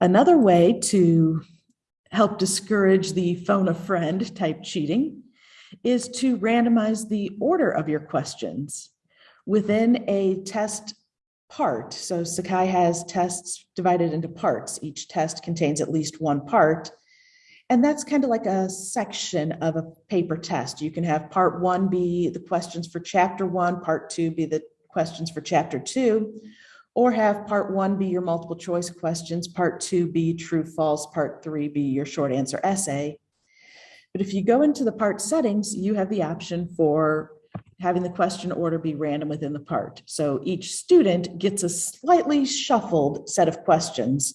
Another way to help discourage the phone a friend type cheating is to randomize the order of your questions within a test part. So Sakai has tests divided into parts. Each test contains at least one part. And that's kind of like a section of a paper test. You can have part one be the questions for chapter one, part two be the questions for chapter two, or have part one be your multiple choice questions, part two be true, false, part three be your short answer essay. But if you go into the part settings, you have the option for having the question order be random within the part. So each student gets a slightly shuffled set of questions